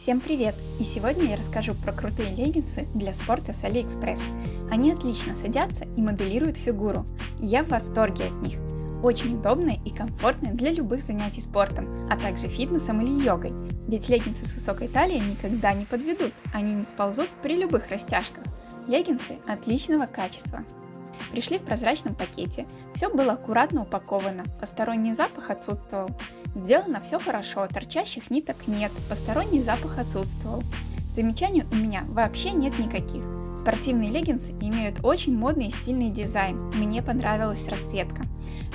Всем привет! И сегодня я расскажу про крутые леггинсы для спорта с AliExpress. Они отлично садятся и моделируют фигуру, я в восторге от них. Очень удобные и комфортные для любых занятий спортом, а также фитнесом или йогой. Ведь леггинсы с высокой талией никогда не подведут, они не сползут при любых растяжках. Леггинсы отличного качества. Пришли в прозрачном пакете, все было аккуратно упаковано, посторонний запах отсутствовал. Сделано все хорошо, торчащих ниток нет, посторонний запах отсутствовал. Замечаний у меня вообще нет никаких. Спортивные леггинсы имеют очень модный и стильный дизайн, мне понравилась расцветка.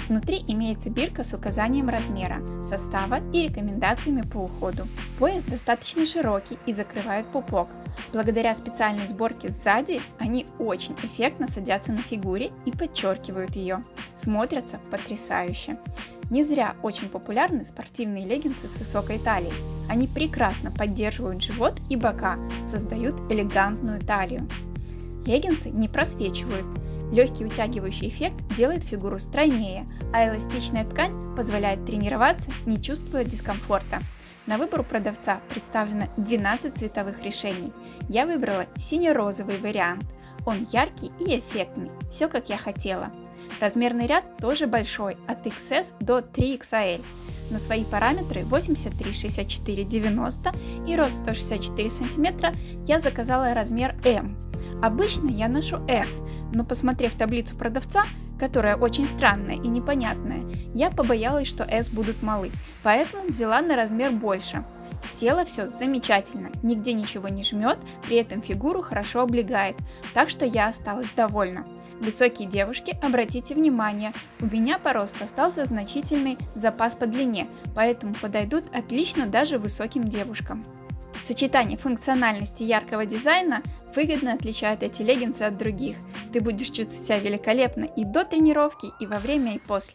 Внутри имеется бирка с указанием размера, состава и рекомендациями по уходу. Пояс достаточно широкий и закрывает пупок. Благодаря специальной сборке сзади они очень эффектно садятся на фигуре и подчеркивают ее. Смотрятся потрясающе. Не зря очень популярны спортивные леггинсы с высокой талией. Они прекрасно поддерживают живот и бока, создают элегантную талию. Леггинсы не просвечивают. Легкий утягивающий эффект делает фигуру стройнее, а эластичная ткань позволяет тренироваться, не чувствуя дискомфорта. На выбор у продавца представлено 12 цветовых решений. Я выбрала сине-розовый вариант. Он яркий и эффектный, все как я хотела. Размерный ряд тоже большой, от XS до 3XL. На свои параметры 83, 64, 90 и рост 164 см я заказала размер M. Обычно я ношу S, но посмотрев таблицу продавца, которая очень странная и непонятная, я побоялась, что S будут малы, поэтому взяла на размер больше. Село все замечательно, нигде ничего не жмет, при этом фигуру хорошо облегает, так что я осталась довольна. Высокие девушки, обратите внимание, у меня по росту остался значительный запас по длине, поэтому подойдут отлично даже высоким девушкам. Сочетание функциональности и яркого дизайна выгодно отличает эти леггинсы от других. Ты будешь чувствовать себя великолепно и до тренировки, и во время, и после.